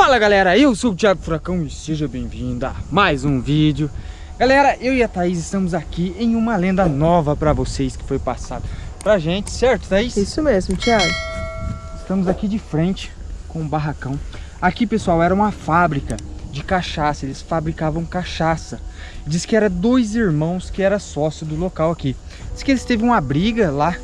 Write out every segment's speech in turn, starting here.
Fala galera, eu sou o Thiago Furacão e seja bem-vindo a mais um vídeo Galera, eu e a Thaís estamos aqui em uma lenda nova pra vocês que foi passada pra gente, certo Thaís? Isso mesmo, Thiago Estamos aqui de frente com um barracão Aqui pessoal, era uma fábrica de cachaça, eles fabricavam cachaça Diz que era dois irmãos que era sócio do local aqui Diz que eles teve uma briga lá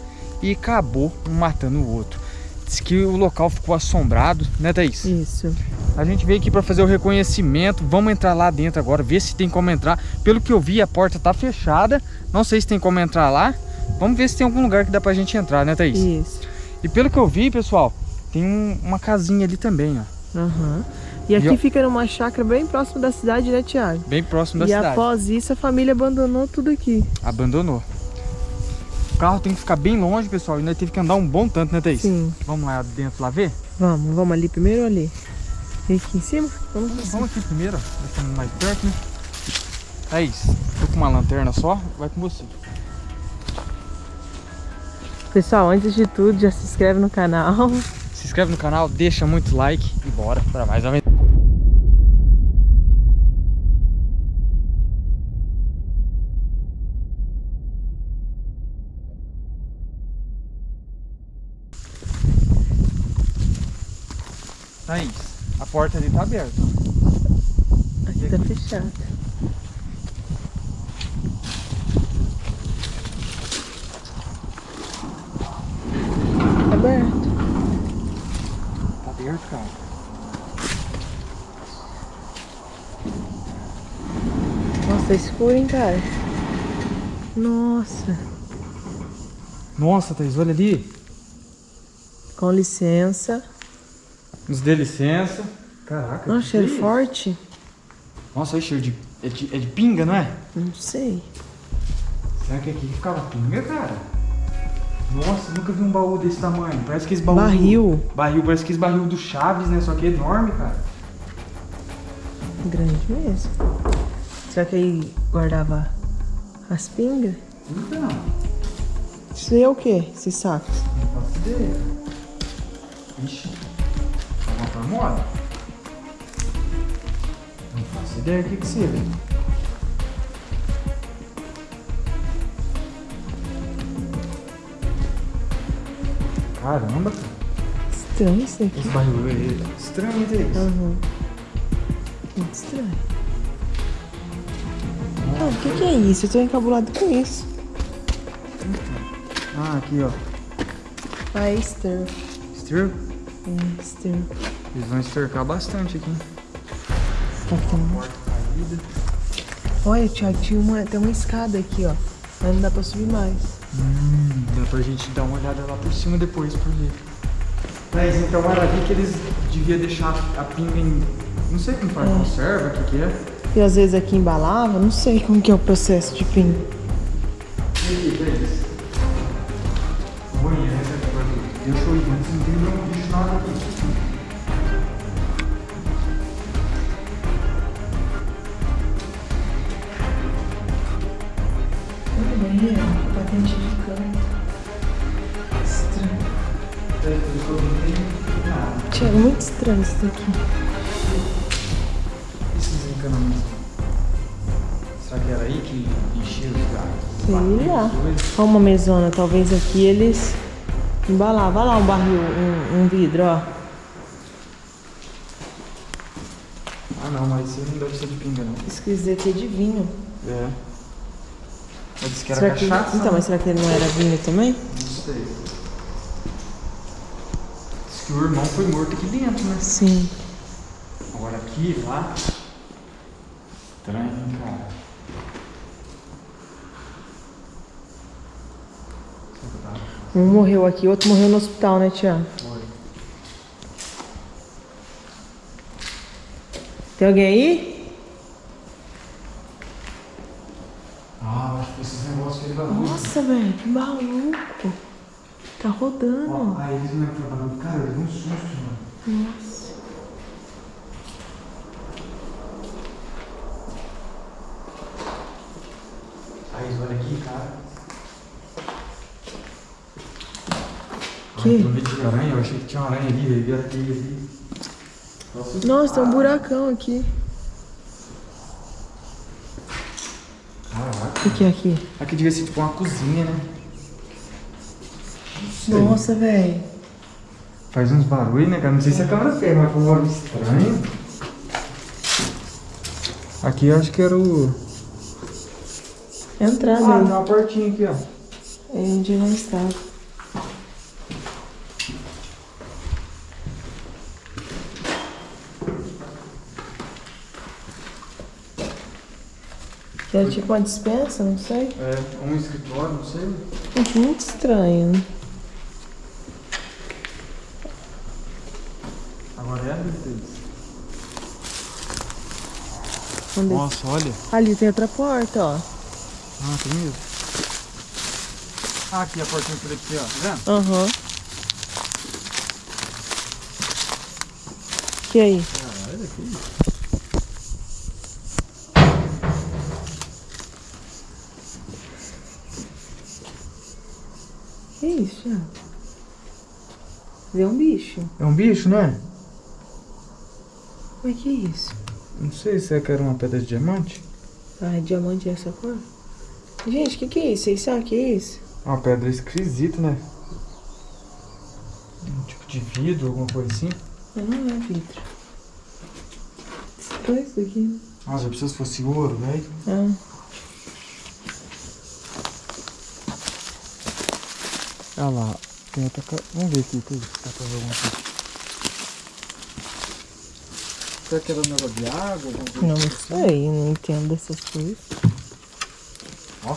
e acabou um matando o outro Diz que o local ficou assombrado, né Thaís? Isso. A gente veio aqui para fazer o reconhecimento. Vamos entrar lá dentro agora, ver se tem como entrar. Pelo que eu vi, a porta tá fechada. Não sei se tem como entrar lá. Vamos ver se tem algum lugar que dá pra gente entrar, né Thaís? Isso. E pelo que eu vi, pessoal, tem um, uma casinha ali também, ó. Uhum. E aqui e fica numa chácara bem próximo da cidade, né Tiago? Bem próximo da e cidade. E após isso a família abandonou tudo aqui. Abandonou. O carro tem que ficar bem longe, pessoal. E nós teve que andar um bom tanto, né, Thaís? Sim. Vamos lá dentro lá ver? Vamos, vamos ali primeiro ali? E aqui em cima? Vamos, vamos, vamos aqui primeiro, ó. Mais perto, né? Thaís, tô com uma lanterna só, vai com você. Pessoal, antes de tudo, já se inscreve no canal. Se inscreve no canal, deixa muito like e bora para mais uma Thaís, a porta ali tá aberta. Aqui tá fechada. Tá aberto. Tá aberto, cara. Nossa, tá escuro, hein, cara? Nossa. Nossa, Thaís, olha ali. Com licença. Nos dê licença. Caraca. Nossa, cheiro é forte. Nossa, olha cheiro de é, de. é de pinga, não é? Não sei. Será que aqui ficava pinga, cara? Nossa, nunca vi um baú desse tamanho. Parece que esse baú. Barril. Do, barril, parece que esse barril do Chaves, né? Só que é enorme, cara. Grande mesmo. Será que aí guardava as pingas? Então. Isso aí é o que? Esses sacos? Não faço ideia. Ixi. Moda? Não faço ideia o que que seja. Caramba, cara. Estranho isso aqui. Esse barril é estranho, é isso? Uhum. Muito estranho. Ah, o que, que é isso? Eu tô encabulado com isso. Ah, aqui, ó. Ah, é esterco. Esterco? É, esterco. Eles vão estercar bastante aqui. Tá aqui, Olha, Thiago, tinha uma, tem uma escada aqui, ó. Mas não dá pra subir mais. Hum, dá pra gente dar uma olhada lá por cima depois pra ver. Mas então era ali que eles deviam deixar a pinga em. Não sei como faz, é. conserva, o que, que é. E às vezes aqui embalava, não sei como que é o processo de pinga. E aqui, que é isso? Banheiro, né? Deixa eu ir, antes não tem nenhum bicho nada aqui. Banheiro, patente de canto. Estranho. Tinha muito estranho isso daqui. Esses encanamentos. Será que era aí que enchia os gatos? Sei lá. Olha uma mesona, talvez aqui eles embalavam. Olha lá um barril, um, um vidro, ó. Ah não, mas isso não deve ser de pinga não. Isso quer dizer que é de vinho. É. Disse que era será cachaça. Que... Então, mas será que ele não era vinho também? Não sei. Diz que o irmão foi morto aqui dentro, né? Sim. Agora aqui, lá. Estranho, cara. Um morreu aqui, outro morreu no hospital, né, Tiago? Foi. Tem alguém aí? Ah, acho que esses negócios que ele vai Nossa, velho, que maluco. Tá rodando. Ó, aí eles não trabalhando. Cara, eu dei um susto, mano. Nossa. Aí, olha aqui, cara. Que? Ai, meio de aranha, eu achei que tinha uma aranha ali, velho. Vi a teia ali. Nossa, tem um buracão aqui. O que, que é aqui? Aqui devia ser tipo uma cozinha, né? Nossa, velho. Faz uns barulhos, né, cara? Não sei se a câmera pega, mas foi um barulho estranho. Aqui eu acho que era o. Entrada Ah, aí. tem uma portinha aqui, ó. É onde não estava. Era tipo uma dispensa, não sei. É, um escritório, não sei. Muito estranho, né? Agora é a Onde- Nossa, olha. Ali tem outra porta, ó. Ah, tem mesmo. Ah, aqui a portinha por aqui, ó. Tá vendo? Aham. Que aí? Caralho, que isso? Que isso? Vê um bicho. É um bicho, não é? Mas que isso? Não sei se é que era uma pedra de diamante. Ah, é diamante essa cor? Gente, que que é isso? Vocês sabem o que é isso? Uma pedra esquisita, né? Um tipo de vidro, alguma coisa assim. Não é vidro. Estranho isso né? Nossa, eu preciso se fosse ouro, velho. Ah. Olha lá, tem outra. Vamos ver aqui, tudo. Dá pra ver alguma coisa. Será que era um negócio de água? Não, não sei, não entendo dessas coisas. Ó.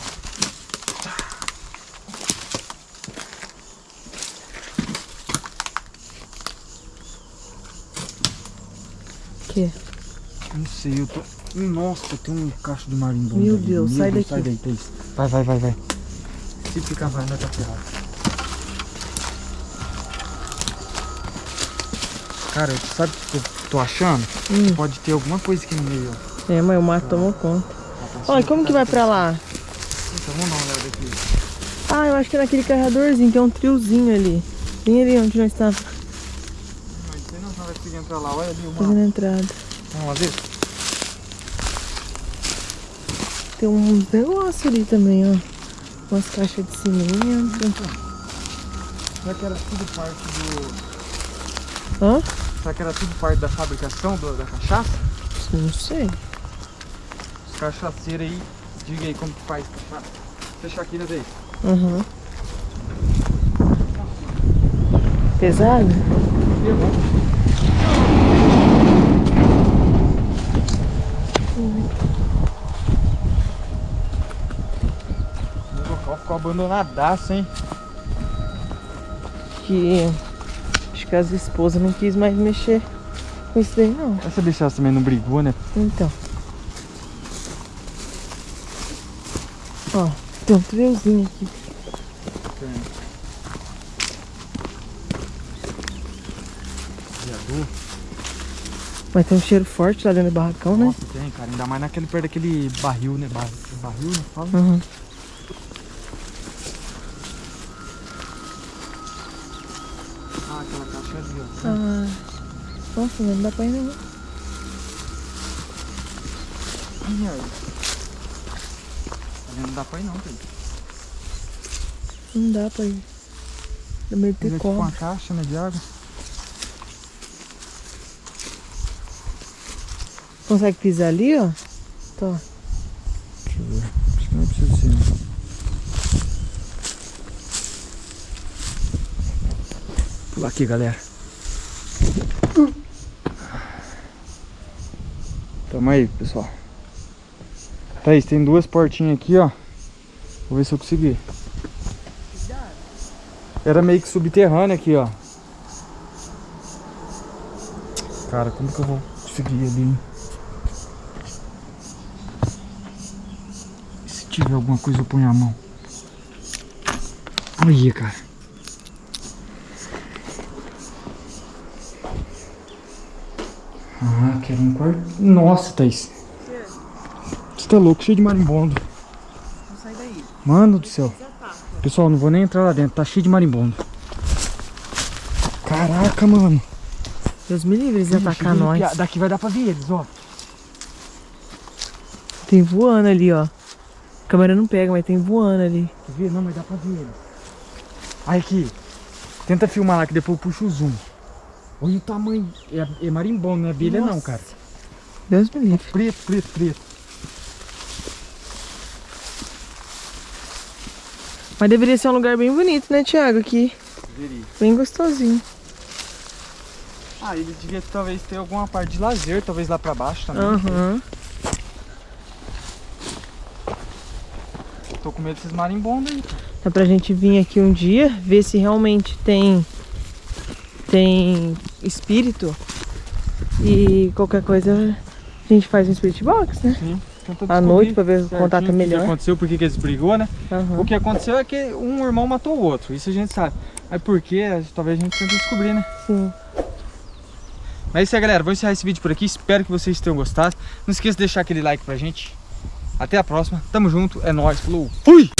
Que? Não sei, eu tô... Nossa, tem um cacho de marimbondo Meu ali. Deus, sai daqui. Sai daí, Thaís. Vai, vai, vai, vai. Se ficar vai, nós tá ferrado. Cara, sabe o que eu tô achando? Hum. Pode ter alguma coisa aqui no meio, ó. É, mas o mato tomou conta. Tá Olha, como que tá- vai pra lá? Então vamos dar uma olhada aqui. Ah, eu acho que é naquele carregadorzinho, tem um triozinho ali. Bem ali onde nós estávamos Não sei não, vai conseguir entrar lá. Olha ali o fazendo mapa. a entrada. Vamos lá ver? Tem uns negócios ali também, ó. Umas caixas de cimento. Será que era tudo parte do... Hã? Será que era tudo parte da fabricação do- da cachaça? Não sei. Os cachaceiros aí, diga aí como que faz cachaça. Fechar aqui, né, Daí? Uhum. Pesado? O local ficou abandonadaço, hein? Que que as esposas não quis mais mexer com isso daí não. Essa bichaça também não brigou, né? Então. Ó, tem um triozinho aqui. Viador. Mas tem um cheiro forte lá dentro do barracão, né? Nossa, tem, cara. Ainda mais naquele perto daquele barril, né? Bar- Barril, né? Fala. Uhum. Ah, nossa, não dá pra ir não. Ali Não dá pra ir não, tem. Não dá pra ir. Dá meio Mas é tipo uma cobra. caixa, né, de água. Consegue pisar ali, ó? Tô. Deixa eu ver. Acho que não precisa ser, não. Pular aqui, galera. Tamo aí, pessoal. Thaís, tem duas portinhas aqui, ó. Vou ver se eu consegui. Era meio que subterrâneo aqui, ó. Cara, como que eu vou conseguir ali? Se tiver alguma coisa, eu ponho a mão. Olha, cara. Ah, quero um quarto. Nossa, Thaís. Você tá louco, cheio de marimbondo. Sai daí. Mano do céu. Pessoal, não vou nem entrar lá dentro, tá cheio de marimbondo. Caraca, mano. Deus me livre eles Ih, atacar nós. arrepiar. Daqui vai dar pra ver eles, ó. Tem voando ali, ó. A câmera não pega, mas tem voando ali. Quer ver? Não, mas dá pra ver eles. Aí aqui. Tenta filmar lá que depois eu puxo o zoom. Olha o tamanho. É, é marimbondo, não é abelha não, cara. Deus me livre. Preto, preto, preto. Mas deveria ser um lugar bem bonito, né, Thiago? Aqui. Veria. Bem gostosinho. Ah, ele devia talvez ter alguma parte de lazer, talvez lá pra baixo também. Aham. Tô com medo desses marimbondos aí. Dá pra gente vir aqui um dia, ver se realmente tem tem espírito. E qualquer coisa a gente faz um spirit box, né? Sim. Tenta À descobrir noite pra ver o contato O que melhor. que aconteceu, por que eles brigou, né? Aham. O que aconteceu é que um irmão matou o outro. Isso a gente sabe. Aí por quê? Talvez a gente tente descobrir, né? Sim. Mas é isso aí, galera. Vou encerrar esse vídeo por aqui. Espero que vocês tenham gostado. Não esqueça de deixar aquele like pra gente. Até a próxima. Tamo junto. É nóis. Falou. Fui!